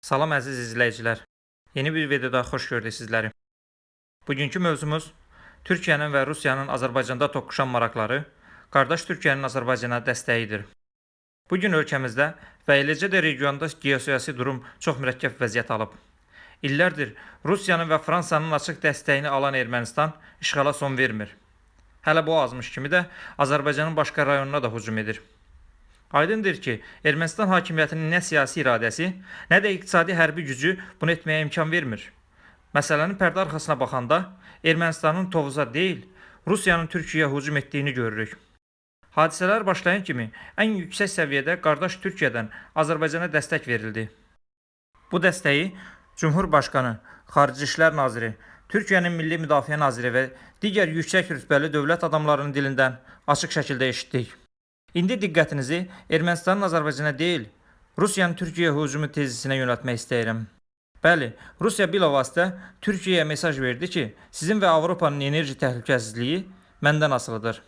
Salam əziz izləyicilər. Yeni bir videoda xoş gördük sizləri. Bugünkü mövzumuz Türkiyənin və Rusiyanın Azərbaycanda toqquşan maraqları, qardaş Türkiyənin Azərbaycana dəstəyidir. Bu gün ölkəmizdə və eləcə də regionda geosiyasi durum çox mürəkkəb vəziyyət alıb. İllərdir Rusiyanın və Fransanın açıq dəstəyini alan Ermənistan işğala son vermir. Hələ bu azmış kimi də Azərbaycanın başqa rayonuna da hücum edir. Aydındır ki, Ermənistan hakimiyyətinin nə siyasi iradəsi, nə də iqtisadi hərbi gücü bunu etməyə imkan vermir. Məsələnin pərdə arxasına baxanda Ermənistanın Tovuza deyil, Rusiyanın Türkiyəyə hücum etdiyini görürük. Hadisələr başlayan kimi ən yüksək səviyyədə qardaş Türkiyədən Azərbaycana dəstək verildi. Bu dəstəyi Cumhurbaşqanı, Xarici İşlər Naziri, Türkiyənin Milli Müdafiə Naziri və digər yüksək rütbəli dövlət adamlarının dilindən açıq şəkildə eşitdik. İndi diqqətinizi Ermənistanın Azərbaycana deyil, Rusiyanın Türkiyəyə hücumu tezisinə yönəltmək istəyirəm. Bəli, Rusiya bilavasitə Türkiyəyə mesaj verdi ki, sizin və Avropanın enerji təhlükəsizliyi məndən asılıdır.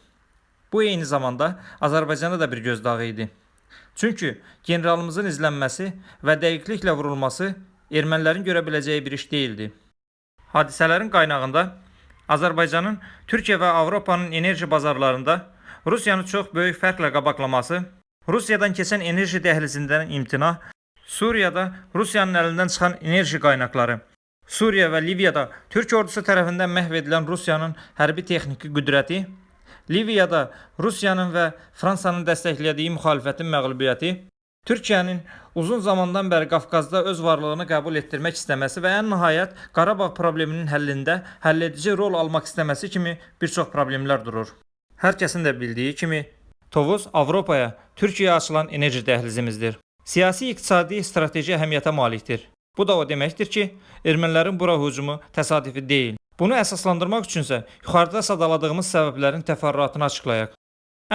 Bu eyni zamanda Azərbaycana da bir gözdağı idi. Çünki generalımızın izlənməsi və dəqiqliklə vurulması ermənilərin görə biləcəyi bir iş deyildi. Hadisələrin qaynağında Azərbaycanın Türkiyə və Avropanın enerji bazarlarında Rusiyanı çox böyük fərqlə qabaqlaması, Rusiyadan keçən enerji dəhlizindən imtina, Suriyada Rusiyanın əlindən çıxan enerji qaynaqları, Suriya və Liviyada Türk ordusu tərəfindən məhv edilən Rusiyanın hərbi texniki qüdrəti, Liviyada Rusiyanın və Fransanın dəstəklədiyi müxalifətin məğlubiyyəti, Türkiyənin uzun zamandan bəri Qafqazda öz varlığını qəbul etdirmək istəməsi və ən nəhayət Qarabağ probleminin həllində həlledici rol almaq istəməsi kimi bir çox problemlər durur. Hər kəsin də bildiyi kimi Tovuz Avropaya, Türkiyəyə açılan enerji dəhlizimizdir. Siyasi iqtisadi strateji əhəmiyyətə malikdir. Bu da o deməkdir ki, ermənilərin bura hücumu təsadüfi deyil. Bunu əsaslandırmaq üçünsə yuxarıda sadaladığımız səbəblərin təfərrüatını açıqlayaq.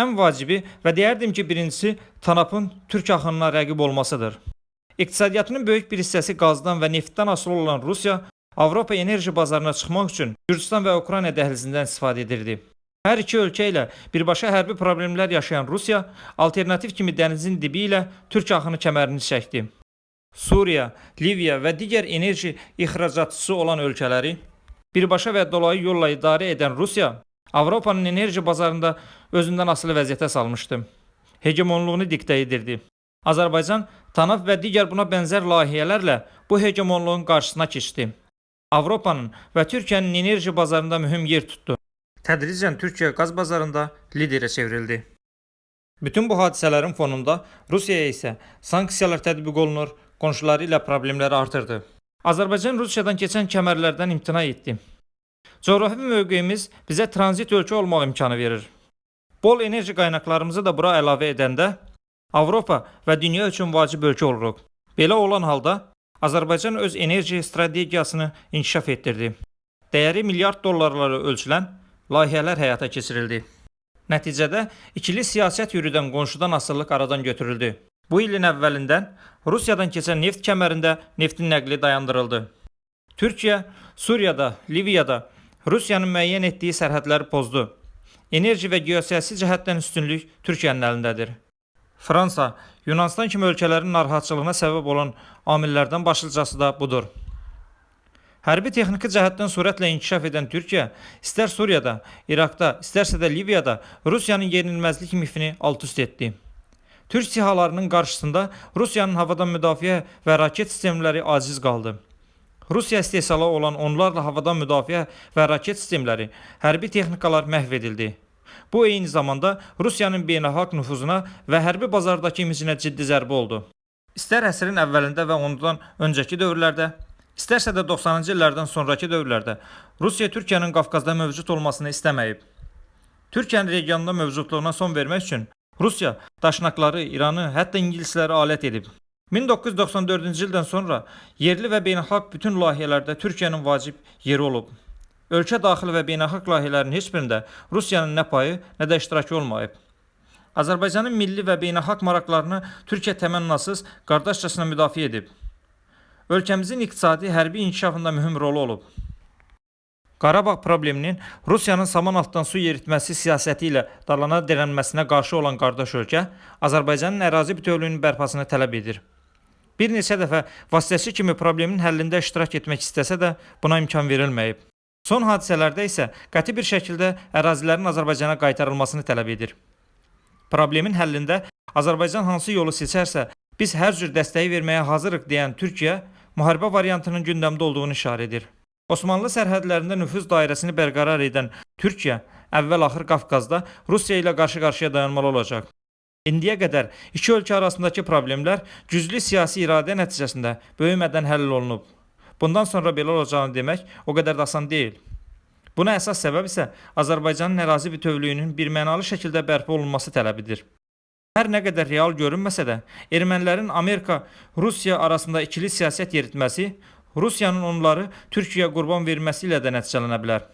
Ən vacibi və deyərdim ki, birincisi Tanapın türk axınına rəqib olmasıdır. İqtisadiyyatının böyük bir hissəsi qazdan və neftdən asılı olan Rusiya Avropa enerji bazarına çıxmaq üçün Gürcüstan və Ukrayna dəhlizindən istifadə edirdi. Hər iki ölkə ilə birbaşa hərbi problemlər yaşayan Rusiya alternativ kimi dənizin dibi ilə türk axını kəmərini çəkdi. Suriya, Liviya və digər enerji ixracatçısı olan ölkələri birbaşa və dolayı yolla idarə edən Rusiya Avropanın enerji bazarında özündən asılı vəziyyətə salmışdı. Hegemonluğunu diktə edirdi. Azərbaycan TANAP və digər buna bənzər layihələrlə bu hegemonluğun qarşısına keçdi. Avropanın və Türkiyənin enerji bazarında mühüm yer tutdu. Tədricən Türkiyə qaz bazarında liderə çevrildi. Bütün bu hadisələrin fonunda Rusiyaya isə sanksiyalar tətbiq olunur, qonşuları ilə problemləri artırdı. Azərbaycan Rusiyadan keçən kəmərlərdən imtina etdi. Coğrafi mövqeyimiz bizə tranzit ölkə olmaq imkanı verir. Bol enerji qaynaqlarımızı da bura əlavə edəndə Avropa və dünya üçün vacib ölkə oluruq. Belə olan halda Azərbaycan öz enerji strategiyasını inkişaf etdirdi. Dəyəri milyard dollarlara ölçülən layihələr həyata keçirildi. Nəticədə ikili siyasət yürüdən qonşudan asılılıq aradan götürüldü. Bu ilin əvvəlindən Rusiyadan keçən neft kəmərində neftin nəqli dayandırıldı. Türkiyə Suriyada, Liviyada Rusiyanın müəyyən etdiyi sərhədləri pozdu. Enerji və geosiyasi cəhətdən üstünlük Türkiyənin əlindədir. Fransa, Yunanistan kimi ölkələrin narahatçılığına səbəb olan amillərdən başlıcası da budur. Hərbi texniki cəhətdən sürətlə inkişaf edən Türkiyə istər Suriyada, İraqda, istərsə də Liviyada Rusiyanın yenilməzlik mifini alt-üst etdi. Türk sihalarının qarşısında Rusiyanın havadan müdafiə və raket sistemləri aciz qaldı. Rusiya istehsalı olan onlarla havadan müdafiə və raket sistemləri, hərbi texnikalar məhv edildi. Bu eyni zamanda Rusiyanın beynəlxalq nüfuzuna və hərbi bazardakı imicinə ciddi zərbə oldu. İstər əsrin əvvəlində və ondan öncəki dövrlərdə, istərsə də 90-cı illərdən sonrakı dövrlərdə Rusiya Türkiyənin Qafqazda mövcud olmasını istəməyib. Türkiyənin regionda mövcudluğuna son vermək üçün Rusiya daşnaqları, İranı, hətta ingilisləri alət edib. 1994-cü ildən sonra yerli və beynəlxalq bütün layihələrdə Türkiyənin vacib yeri olub. Ölkə daxili və beynəlxalq layihələrin heç birində Rusiyanın nə payı, nə də iştirakı olmayıb. Azərbaycanın milli və beynəlxalq maraqlarını Türkiyə təmənnasız, qardaşcasına müdafiə edib. Ölkəmizin iqtisadi, hərbi inkişafında mühüm rolu olub. Qarabağ probleminin Rusiyanın saman altdan su yeritməsi siyasəti ilə dalana dirənməsinə qarşı olan qardaş ölkə Azərbaycanın ərazi bütövlüyünün bərpasını tələb edir. Bir neçə dəfə vasitəçi kimi problemin həllində iştirak etmək istəsə də buna imkan verilməyib. Son hadisələrdə isə qəti bir şəkildə ərazilərin Azərbaycana qaytarılmasını tələb edir. Problemin həllində Azərbaycan hansı yolu seçərsə, biz hər cür dəstəyi verməyə hazırıq deyən Türkiyə müharibə variantının gündəmdə olduğunu işarə edir. Osmanlı sərhədlərində nüfuz dairəsini bərqərar edən Türkiyə əvvəl-axır Qafqazda Rusiya ilə qarşı-qarşıya dayanmalı olacaq. İndiyə qədər iki ölkə arasındakı problemlər güclü siyasi iradə nəticəsində böyümədən həll olunub. Bundan sonra belə olacağını demək o qədər də asan deyil. Buna əsas səbəb isə Azərbaycanın ərazi bütövlüyünün birmənalı şəkildə bərpa olunması tələbidir. Hər nə qədər real görünməsə də, ermənilərin Amerika-Rusiya arasında ikili siyasət yeritməsi Rusiyanın onları Türkiyəyə qurban verməsi ilə də nəticələnə bilər.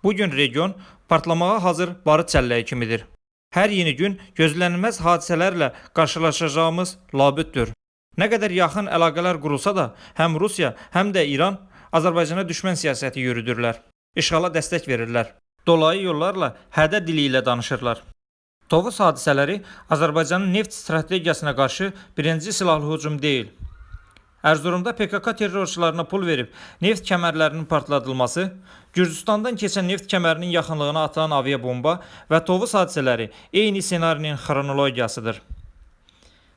Bu gün region partlamağa hazır barıt çəlləyi kimidir. Hər yeni gün gözlənilməz hadisələrlə qarşılaşacağımız labüddür. Nə qədər yaxın əlaqələr qurulsa da, həm Rusiya, həm də İran Azərbaycana düşmən siyasəti yürüdürlər. İşğala dəstək verirlər. Dolayı yollarla hədə dili ilə danışırlar. Tovuz hadisələri Azərbaycanın neft strategiyasına qarşı birinci silahlı hücum deyil. Ərzurumda PKK terrorçularına pul verib neft kəmərlərinin partladılması, Gürcüstandan keçən neft kəmərinin yaxınlığına atılan aviabomba və Tovuz hadisələri eyni ssenarinin xronologiyasıdır.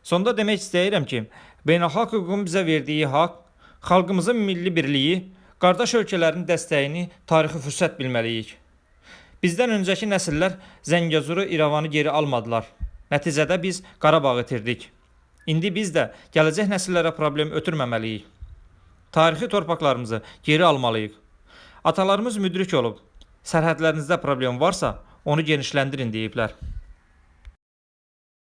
Sonda demək istəyirəm ki, beynəlxalq hüququn bizə verdiyi haqq, xalqımızın milli birliyi, qardaş ölkələrin dəstəyini tarixi fürsət bilməliyik. Bizdən öncəki nəsillər Zəngəzuru, İrəvanı geri almadılar. Nəticədə biz Qarabağı itirdik. İndi biz də gələcək nəsillərə problem ötürməməliyik. Tarixi torpaqlarımızı geri almalıyıq. Atalarımız müdrik olub. Sərhədlərinizdə problem varsa, onu genişləndirin deyiblər.